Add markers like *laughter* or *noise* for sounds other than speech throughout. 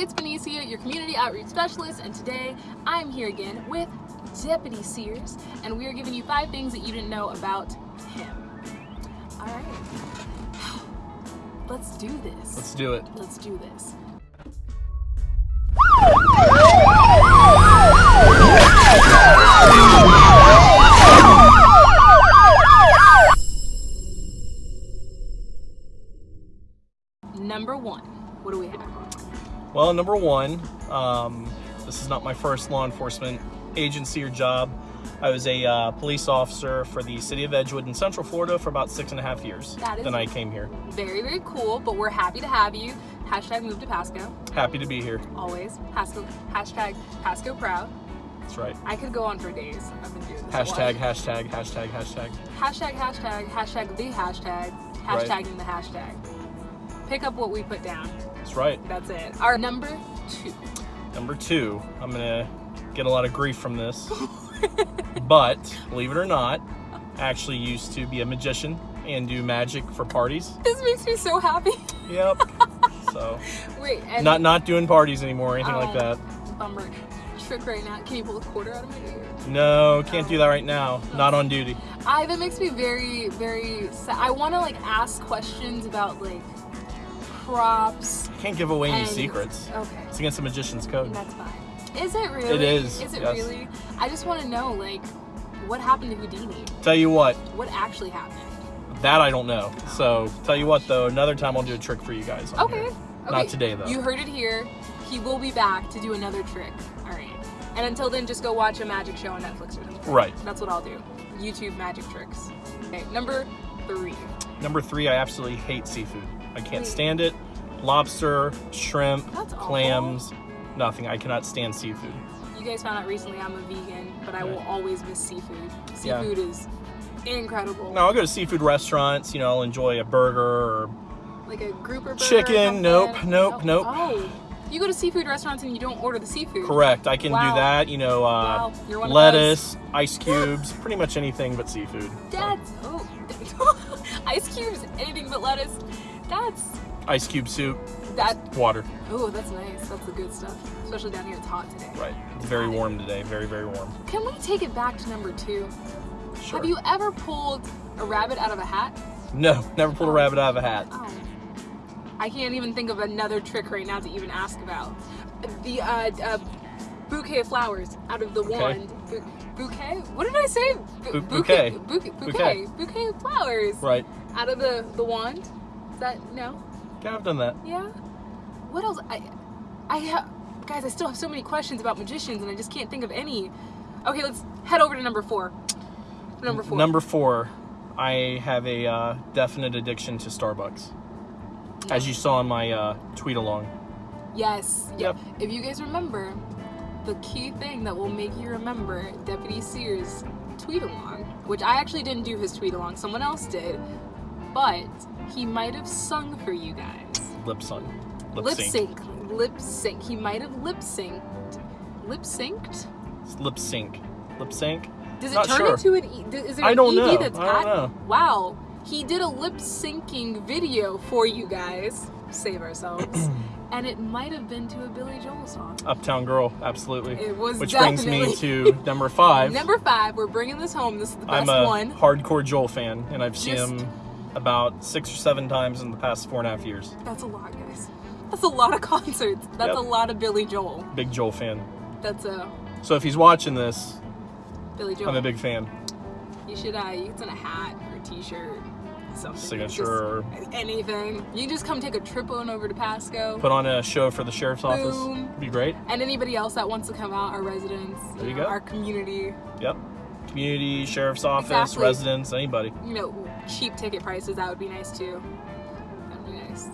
It's Benicia, your community outreach specialist, and today I'm here again with Deputy Sears, and we are giving you five things that you didn't know about him. All right, *sighs* let's do this. Let's do it. Let's do this. Number one, what do we have? Well, number one, um, this is not my first law enforcement agency or job. I was a uh, police officer for the city of Edgewood in Central Florida for about six and a half years. That is- Then I came here. Very, very cool, but we're happy to have you. Hashtag move to Pasco, Happy to be here. always. Pasco, hashtag Pasco proud. That's right. I could go on for days. I've been doing this. Hashtag, hashtag, hashtag, hashtag. Hashtag, hashtag, hashtag the hashtag, Right. the hashtag. Pick up what we put down. That's right. That's it. Our number two. Number two, I'm gonna get a lot of grief from this, *laughs* but believe it or not, I actually used to be a magician and do magic for parties. This makes me so happy. Yep. *laughs* so Wait, and not not doing parties anymore or anything like Oh. that. bummer trick right now. Can you pull a quarter out of my ear? No, can't do that right now. Not on duty. I that makes me very, very sad. I want to like ask questions about like props. Can't give away any and- secrets. Okay. It's against the magician's code. That's fine. Is it really? It is, Is it yes. really? I just want to know, like, what happened to Houdini? Tell you what, What actually happened? that I don't know. Oh. So tell you what though, another time I'll do a trick for you guys. Okay. okay. Not today though. You heard it here. He will be back to do another trick. All right. And until then, just go watch a magic show on Netflix or something. Right. That's what I'll do. YouTube magic tricks. Okay. Number three. Number three, I absolutely hate seafood. I can't Wait. stand it. Lobster, shrimp, That's awful. clams, nothing. I cannot stand seafood. You guys found out recently I'm a vegan, but I will always miss seafood. Yeah. Seafood is incredible. No, I'll go to seafood restaurants. You know, I'll enjoy a burger or Like a grouper burger. Chicken, something. nope, nope, nope. Oh, you go to seafood restaurants and you don't order the seafood. correct. I can Wow. do that. You know, uh, Wow, you're one of lettuce, *gasps* ice cubes, pretty much anything but seafood. That's oh, *laughs* ice cubes, anything but lettuce. That's Ice cube soup, that. water. Oh, that's nice. That's the good stuff. Especially down here, it's hot today. Right. It's very warm today. Very, very warm. Can we take it back to number two? Sure. Have you ever pulled a rabbit out of a hat? No, never pulled a rabbit out of a hat. Oh. I can't even think of another trick right now to even ask about. The uh, uh, bouquet of flowers out of the wand. Bu- bouquet? What did I say? Bu- bouquet. Bouquet. Bouquet. Bouquet of flowers Right. out of the the wand. Is that no? Yeah, I've done that. Yeah. What else? I, I have, guys. I still have so many questions about magicians, and I just can't think of any. Okay, let's head over to number four. Number four. Number four, I have a uh, definite addiction to Starbucks. As you saw in my uh, tweet along. Yes. Yep. If you guys remember, the key thing that will make you remember Deputy Sears' tweet along, which I actually didn't do his tweet along, someone else did, but he might have sung for you guys. Lip sung. Lip, Lip sync. sync. Lip sync. He might have lip synced. Lip synced? Lip sync. Lip sync? Does it Not turn sure. into an E? Is there I an don't ED know. that's I don't at- know. Wow. He did a lip syncing video for you guys. Save ourselves. *clears throat* and it might have been to a Billy Joel song. Uptown Girl, absolutely. It was Which brings me to *laughs* number five. Number five, we're bringing this home. This is the best I'm a one. hardcore Joel fan, and I've seen him about six or seven times in the past four and a half years. That's a lot, guys. That's a lot of *laughs* concerts. That's Yep. a lot of Billy Joel. Big Joel fan. That's a So if he's watching this, Billy Joel. I'm a big fan. You should uh you can send a hat or a t-shirt, something. Signature just anything. You just come take a trip on over to Pasco. Put on a show for the sheriff's office. Boom. Be great. and anybody else that wants to come out, our residents, There you know, go. our community, Yep. Community, sheriff's office, Exactly. residents, anybody. you know, cheap ticket prices, that would be nice too. That'd be nice.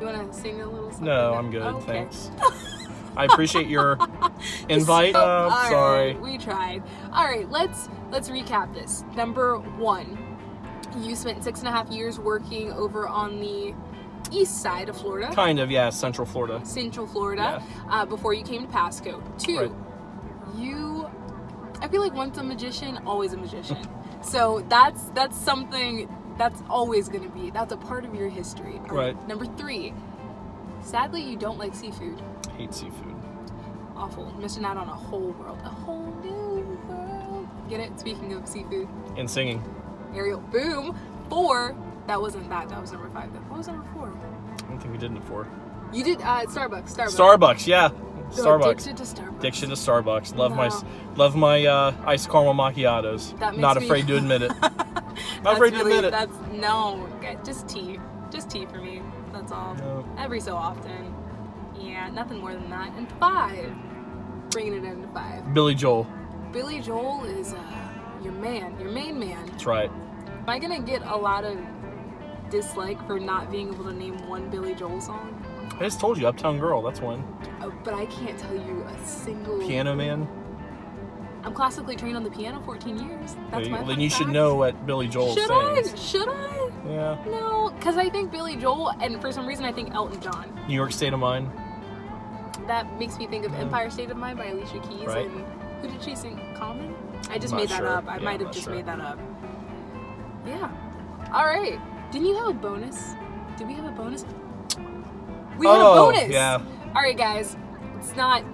You wanna sing a little something? No, I'm good. Oh, okay. Thanks. *laughs* I appreciate your *laughs* invite. So- Uh, sorry. right, we tried. All right, let's let's recap this. Number one, you spent six and a half years working over on the east side of Florida, Kind of, yeah, Central Florida. Central Florida, uh, before you came to Pasco. Two, Right. you, I feel like once a magician, always a magician. *laughs* so that's that's something that's always going to be. That's a part of your history. Right. Number three, Sadly, you don't like seafood. Hate seafood. Awful. Missing out on a whole world. A whole new world. Get it? Speaking of seafood. And singing. Ariel. Boom. Four. That wasn't that. That was number five. What was number four? I don't think we did it before. You did uh, Starbucks. Starbucks. Starbucks, yeah. So Starbucks. Addicted to Starbucks. Addiction to Starbucks. Love my love my uh, iced caramel macchiatos. Not me- afraid to admit it. *laughs* Not afraid to admit it. That's no, just tea, just tea for me. That's all. No. Every so often. Yeah, nothing more than that. And five, bringing it into five. Billy Joel. Billy Joel is uh, your man, your main man. That's right. Am I gonna get a lot of dislike for not being able to name one Billy Joel song? I just told you, Uptown Girl. That's one. Oh, but I can't tell you a single. Piano Man. I'm classically trained on the piano 14 years. That's you my then you should know what Billy Joel Should sings. I? Should I? Yeah. No, because I think Billy Joel, and for some reason I think Elton John. New York State of Mind. That makes me think of Yeah. Empire State of Mind by Alicia Keys. Right. And who did she sing? Common? I just made that sure. up. I Yeah, might have just sure. made that up. Yeah. All right. Didn't you have a bonus? Did we have a bonus? We had a Oh, bonus. yeah. All right, guys. It's not.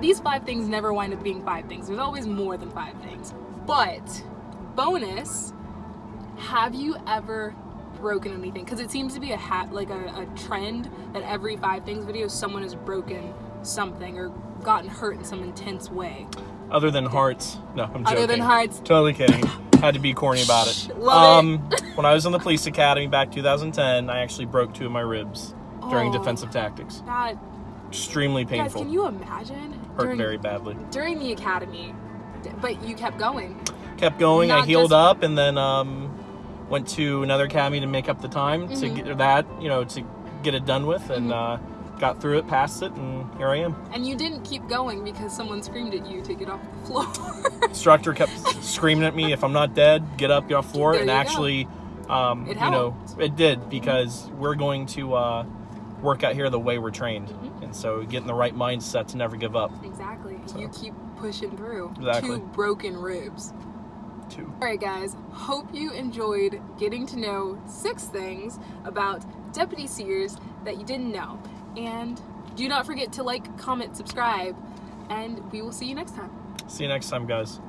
These five things never wind up being five things. There's always more than five things. But bonus. Have you ever broken anything? Because it seems to be a hat, like a, a trend that every five things video, someone has broken something or gotten hurt in some intense way. Other than hearts. No, I'm joking. Other than hearts. Totally kidding. Had to be corny about it. *laughs* Love um, when I was in the police academy back 2010, I actually broke two of my ribs during Oh. defensive tactics. That Extremely guys, painful. can you imagine? Hurt during, very badly. during the academy, but you kept going. Kept going. I healed just- up and then um, went to another academy to make up the time to Mhm. get that, you know, to get it done with, and Mhm. uh, got through it, passed it, and here I am. And you didn't keep going because someone screamed at you to get off the floor. Instructor kept *laughs* screaming at me, "If I'm not dead, get up, get off the floor." There and actually, um, It you know, it did because we're going to uh, work out here the way we're trained, Mhm. and so get in the right mindset to never give up. exactly. So. You keep pushing through. Exactly. Two broken ribs. Two. All right, guys. Hope you enjoyed getting to know six things about Deputy Sears that you didn't know. And do not forget to like, comment, subscribe, and we will see you next time. See you next time, guys.